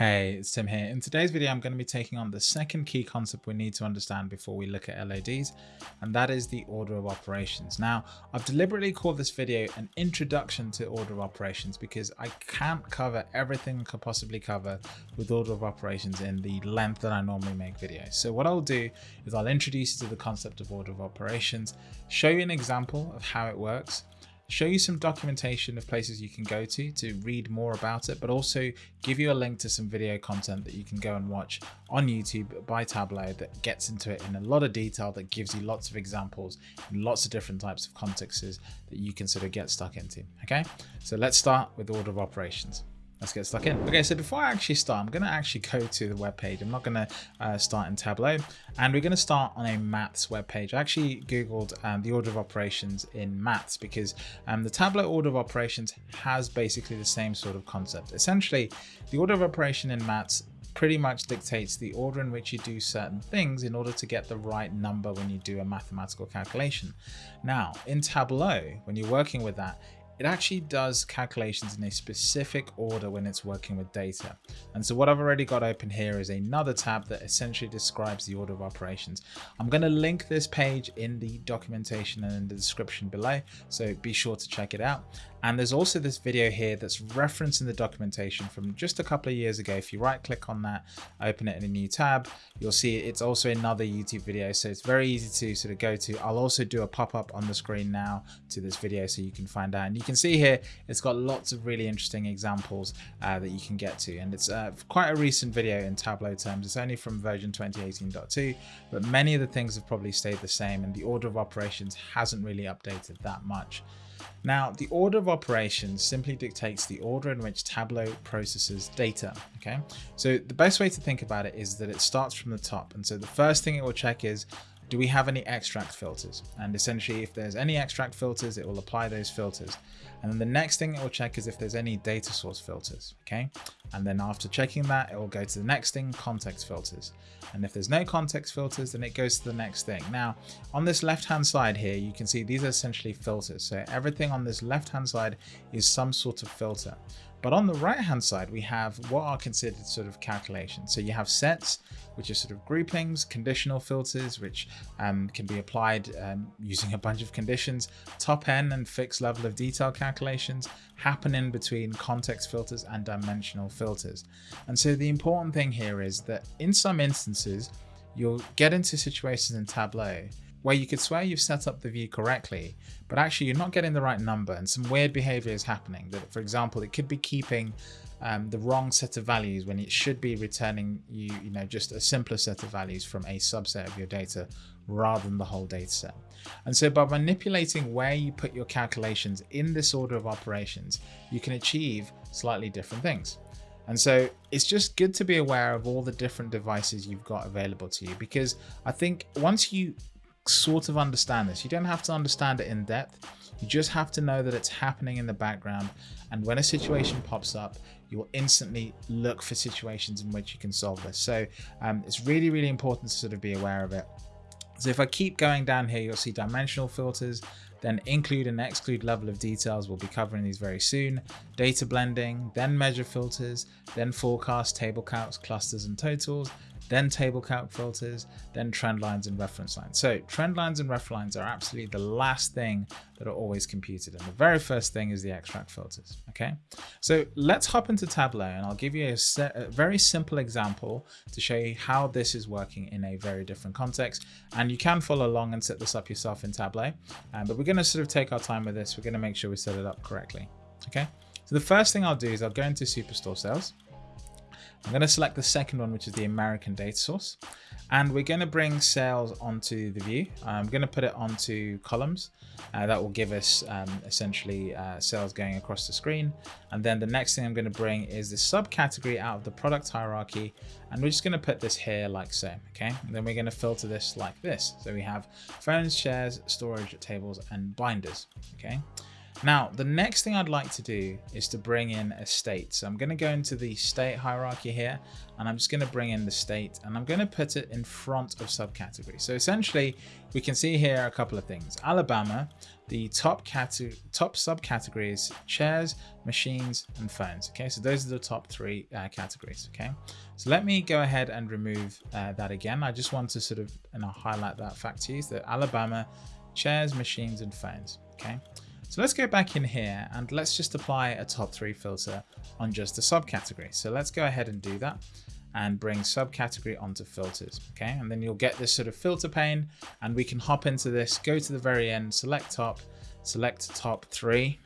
Hey, it's Tim here. In today's video, I'm going to be taking on the second key concept we need to understand before we look at LODs, and that is the order of operations. Now, I've deliberately called this video an introduction to order of operations because I can't cover everything I could possibly cover with order of operations in the length that I normally make videos. So what I'll do is I'll introduce you to the concept of order of operations, show you an example of how it works, show you some documentation of places you can go to to read more about it, but also give you a link to some video content that you can go and watch on YouTube by Tableau that gets into it in a lot of detail that gives you lots of examples and lots of different types of contexts that you can sort of get stuck into. Okay, so let's start with order of operations let's get stuck in. Okay, so before I actually start, I'm going to actually go to the web page. I'm not going to uh, start in Tableau, and we're going to start on a maths web page. I actually Googled um, the order of operations in maths because um, the Tableau order of operations has basically the same sort of concept. Essentially, the order of operation in maths pretty much dictates the order in which you do certain things in order to get the right number when you do a mathematical calculation. Now, in Tableau, when you're working with that, it actually does calculations in a specific order when it's working with data. And so what I've already got open here is another tab that essentially describes the order of operations. I'm going to link this page in the documentation and in the description below, so be sure to check it out. And there's also this video here that's referenced in the documentation from just a couple of years ago. If you right click on that, open it in a new tab, you'll see it's also another YouTube video. So it's very easy to sort of go to. I'll also do a pop-up on the screen now to this video so you can find out. And you can see here, it's got lots of really interesting examples uh, that you can get to. And it's uh, quite a recent video in Tableau terms. It's only from version 2018.2, but many of the things have probably stayed the same and the order of operations hasn't really updated that much. Now, the order of operations simply dictates the order in which Tableau processes data, okay? So the best way to think about it is that it starts from the top. And so the first thing it will check is, do we have any extract filters? And essentially, if there's any extract filters, it will apply those filters. And then the next thing it will check is if there's any data source filters, okay? And then after checking that, it will go to the next thing, context filters. And if there's no context filters, then it goes to the next thing. Now, on this left-hand side here, you can see these are essentially filters. So everything on this left-hand side is some sort of filter. But on the right hand side, we have what are considered sort of calculations. So you have sets, which are sort of groupings, conditional filters, which um, can be applied um, using a bunch of conditions, top n and fixed level of detail calculations, happen in between context filters and dimensional filters. And so the important thing here is that in some instances, you'll get into situations in Tableau where you could swear you've set up the view correctly, but actually you're not getting the right number and some weird behavior is happening. That, for example, it could be keeping um, the wrong set of values when it should be returning you, you know, just a simpler set of values from a subset of your data rather than the whole data set. And so by manipulating where you put your calculations in this order of operations, you can achieve slightly different things. And so it's just good to be aware of all the different devices you've got available to you because I think once you sort of understand this. You don't have to understand it in depth. You just have to know that it's happening in the background. And when a situation pops up, you will instantly look for situations in which you can solve this. So um, it's really, really important to sort of be aware of it. So if I keep going down here, you'll see dimensional filters, then include and exclude level of details. We'll be covering these very soon. Data blending, then measure filters, then forecast, table calcs, clusters and totals, then table calc filters, then trend lines and reference lines. So trend lines and ref lines are absolutely the last thing that are always computed. And the very first thing is the extract filters. Okay, so let's hop into Tableau and I'll give you a, a very simple example to show you how this is working in a very different context. And you can follow along and set this up yourself in Tableau. Um, but we're going to sort of take our time with this. We're going to make sure we set it up correctly. Okay, so the first thing I'll do is I'll go into Superstore Sales. I'm going to select the second one, which is the American data source. And we're going to bring sales onto the view. I'm going to put it onto columns. Uh, that will give us um, essentially uh, sales going across the screen. And then the next thing I'm going to bring is the subcategory out of the product hierarchy. And we're just going to put this here like so. Okay. And then we're going to filter this like this. So we have phones, chairs, storage, tables, and binders. Okay. Now, the next thing I'd like to do is to bring in a state. So I'm going to go into the state hierarchy here, and I'm just going to bring in the state, and I'm going to put it in front of subcategory. So essentially, we can see here a couple of things. Alabama, the top top subcategories, chairs, machines, and phones. Okay, so those are the top three uh, categories. Okay, so let me go ahead and remove uh, that again. I just want to sort of and I'll highlight that fact to you that Alabama, chairs, machines, and phones. Okay. So let's go back in here and let's just apply a top three filter on just the subcategory. So let's go ahead and do that and bring subcategory onto filters. Okay, and then you'll get this sort of filter pane and we can hop into this, go to the very end, select top, select top three,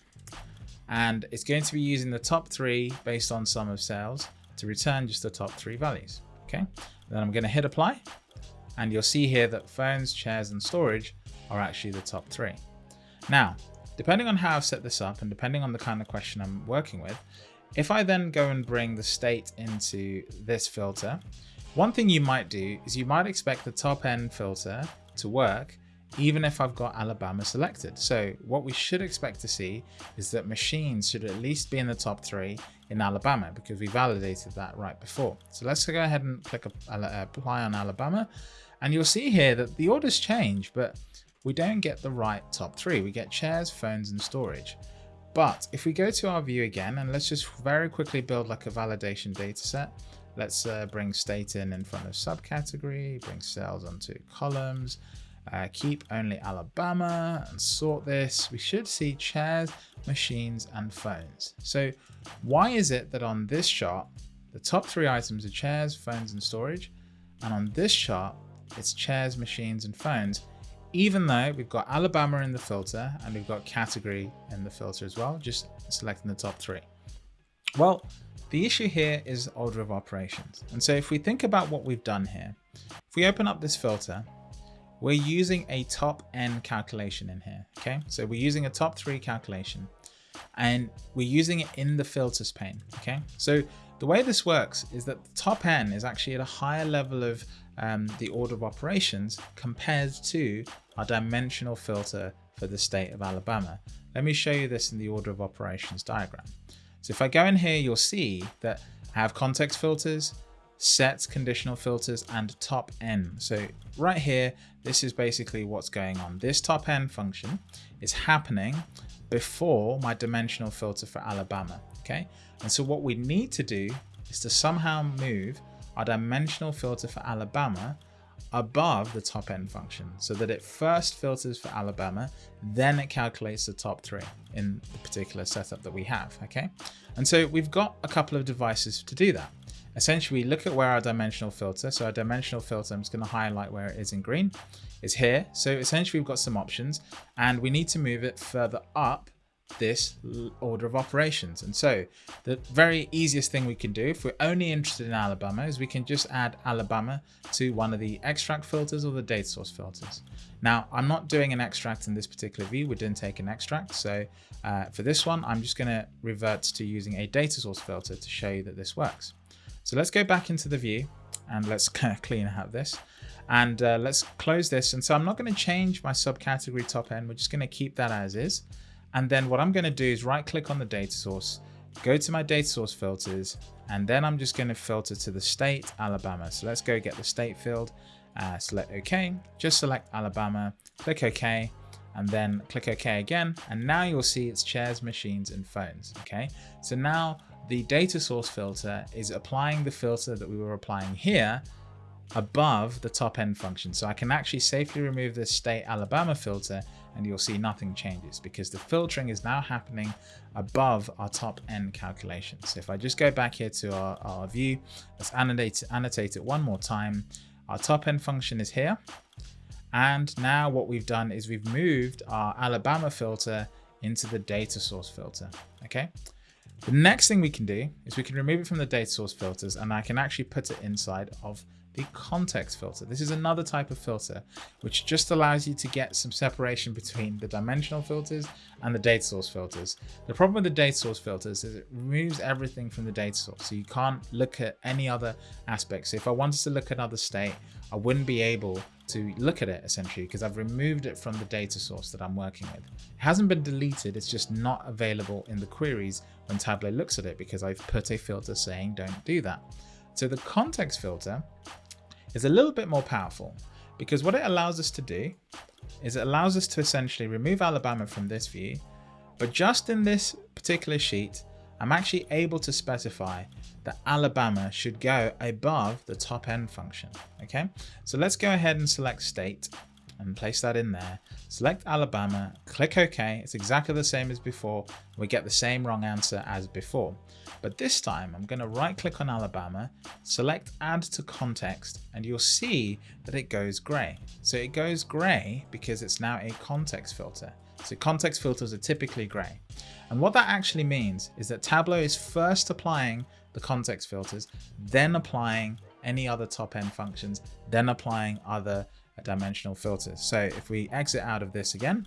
and it's going to be using the top three based on sum of sales to return just the top three values. Okay, then I'm going to hit apply and you'll see here that phones, chairs, and storage are actually the top three. Now, Depending on how I've set this up and depending on the kind of question I'm working with, if I then go and bring the state into this filter, one thing you might do is you might expect the top n filter to work even if I've got Alabama selected. So what we should expect to see is that machines should at least be in the top three in Alabama because we validated that right before. So let's go ahead and click apply on Alabama and you'll see here that the orders change, but we don't get the right top three. We get chairs, phones, and storage. But if we go to our view again, and let's just very quickly build like a validation data set. Let's uh, bring state in in front of subcategory, bring sales onto columns, uh, keep only Alabama and sort this. We should see chairs, machines, and phones. So why is it that on this chart, the top three items are chairs, phones, and storage, and on this chart, it's chairs, machines, and phones, even though we've got Alabama in the filter and we've got category in the filter as well, just selecting the top three. Well, the issue here is order of operations. And so if we think about what we've done here, if we open up this filter, we're using a top n calculation in here. Okay, so we're using a top three calculation and we're using it in the filters pane. Okay, so the way this works is that the top n is actually at a higher level of um, the order of operations compared to our dimensional filter for the state of Alabama. Let me show you this in the order of operations diagram. So if I go in here, you'll see that I have context filters, set conditional filters, and top n. So right here, this is basically what's going on. This top n function is happening before my dimensional filter for Alabama. Okay. And so what we need to do is to somehow move our dimensional filter for Alabama above the top n function so that it first filters for Alabama, then it calculates the top three in the particular setup that we have, okay? And so we've got a couple of devices to do that. Essentially, we look at where our dimensional filter, so our dimensional filter, I'm just gonna highlight where it is in green, is here. So essentially we've got some options and we need to move it further up this order of operations. And so the very easiest thing we can do if we're only interested in Alabama is we can just add Alabama to one of the extract filters or the data source filters. Now, I'm not doing an extract in this particular view. We didn't take an extract. So uh, for this one, I'm just going to revert to using a data source filter to show you that this works. So let's go back into the view and let's clean out this and uh, let's close this. And so I'm not going to change my subcategory top n. We're just going to keep that as is. And then what I'm going to do is right click on the data source, go to my data source filters, and then I'm just going to filter to the state Alabama. So let's go get the state field, uh, select OK, just select Alabama, click OK, and then click OK again. And now you'll see it's chairs, machines, and phones. Okay, so now the data source filter is applying the filter that we were applying here above the top n function. So I can actually safely remove this state Alabama filter and you'll see nothing changes because the filtering is now happening above our top n calculation. So if I just go back here to our, our view, let's annotate, annotate it one more time. Our top n function is here. And now what we've done is we've moved our Alabama filter into the data source filter. Okay. The next thing we can do is we can remove it from the data source filters and I can actually put it inside of the context filter. This is another type of filter, which just allows you to get some separation between the dimensional filters and the data source filters. The problem with the data source filters is it removes everything from the data source. So you can't look at any other aspects. So if I wanted to look at another state, I wouldn't be able to look at it essentially because I've removed it from the data source that I'm working with. It hasn't been deleted, it's just not available in the queries when Tableau looks at it because I've put a filter saying don't do that. So the context filter is a little bit more powerful because what it allows us to do is it allows us to essentially remove Alabama from this view, but just in this particular sheet, I'm actually able to specify that Alabama should go above the top n function. Okay, so let's go ahead and select state and place that in there. Select Alabama, click OK. It's exactly the same as before. We get the same wrong answer as before. But this time I'm going to right click on Alabama, select add to context, and you'll see that it goes gray. So it goes gray because it's now a context filter. So context filters are typically gray. And what that actually means is that Tableau is first applying the context filters, then applying any other top n functions, then applying other dimensional filters. So if we exit out of this again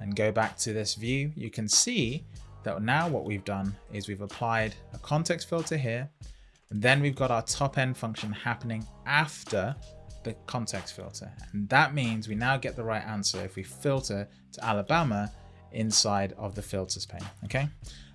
and go back to this view, you can see that now what we've done is we've applied a context filter here, and then we've got our top n function happening after the context filter. And that means we now get the right answer if we filter to Alabama inside of the filters pane, okay?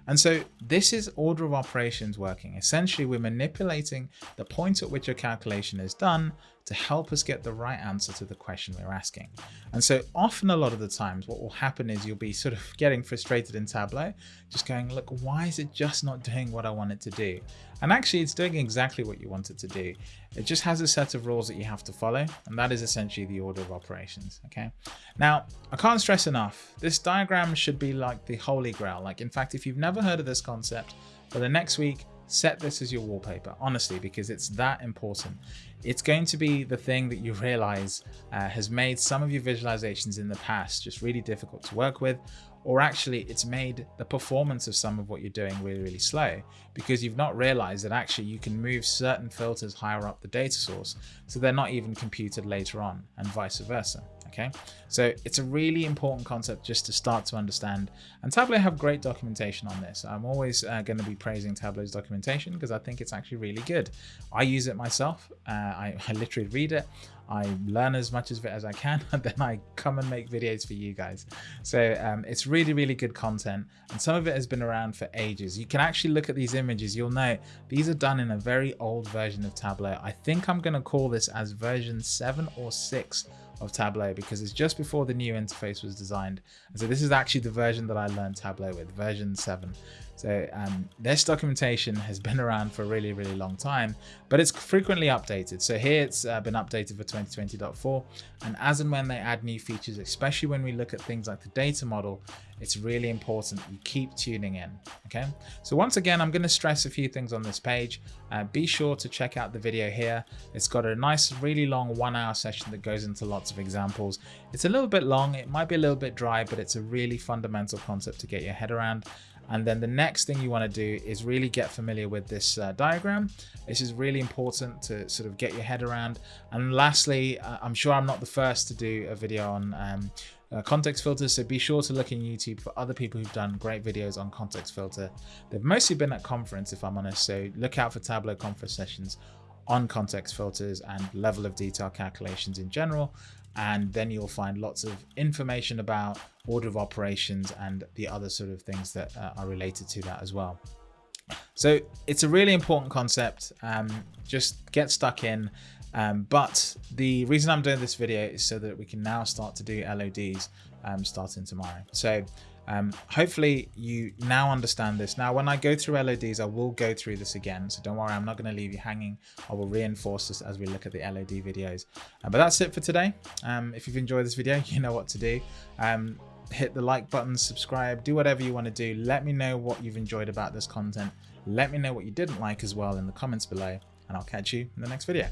And so this is order of operations working. Essentially, we're manipulating the point at which a calculation is done to help us get the right answer to the question we're asking. And so often a lot of the times what will happen is you'll be sort of getting frustrated in Tableau, just going, look, why is it just not doing what I want it to do? And actually it's doing exactly what you want it to do. It just has a set of rules that you have to follow. And that is essentially the order of operations. Okay. Now I can't stress enough, this diagram should be like the holy grail. Like in fact, if you've never heard of this concept, for the next week, set this as your wallpaper, honestly, because it's that important. It's going to be the thing that you realize uh, has made some of your visualizations in the past just really difficult to work with, or actually it's made the performance of some of what you're doing really, really slow because you've not realized that actually you can move certain filters higher up the data source so they're not even computed later on and vice versa okay? So it's a really important concept just to start to understand. And Tableau have great documentation on this. I'm always uh, going to be praising Tableau's documentation because I think it's actually really good. I use it myself. Uh, I, I literally read it. I learn as much of it as I can and then I come and make videos for you guys. So um, it's really, really good content and some of it has been around for ages. You can actually look at these images, you'll know these are done in a very old version of Tableau. I think I'm going to call this as version 7 or 6 of Tableau because it's just before the new interface was designed. And so this is actually the version that I learned Tableau with, version 7. So um, this documentation has been around for a really, really long time, but it's frequently updated. So here it's uh, been updated for 2020.4. And as and when they add new features, especially when we look at things like the data model, it's really important you keep tuning in. Okay. So once again, I'm going to stress a few things on this page. Uh, be sure to check out the video here. It's got a nice, really long one hour session that goes into lots of examples. It's a little bit long. It might be a little bit dry, but it's a really fundamental concept to get your head around. And then the next thing you want to do is really get familiar with this uh, diagram. This is really important to sort of get your head around. And lastly, uh, I'm sure I'm not the first to do a video on um, uh, context filters. So be sure to look in YouTube for other people who've done great videos on context filter. They've mostly been at conference, if I'm honest. So look out for Tableau conference sessions on context filters and level of detail calculations in general and then you'll find lots of information about order of operations and the other sort of things that uh, are related to that as well. So it's a really important concept. Um, just get stuck in. Um, but the reason I'm doing this video is so that we can now start to do LODs um, starting tomorrow. So um, hopefully you now understand this. Now, when I go through LODs, I will go through this again. So don't worry, I'm not going to leave you hanging. I will reinforce this as we look at the LOD videos. Uh, but that's it for today. Um, if you've enjoyed this video, you know what to do. Um, hit the like button, subscribe, do whatever you want to do. Let me know what you've enjoyed about this content. Let me know what you didn't like as well in the comments below, and I'll catch you in the next video.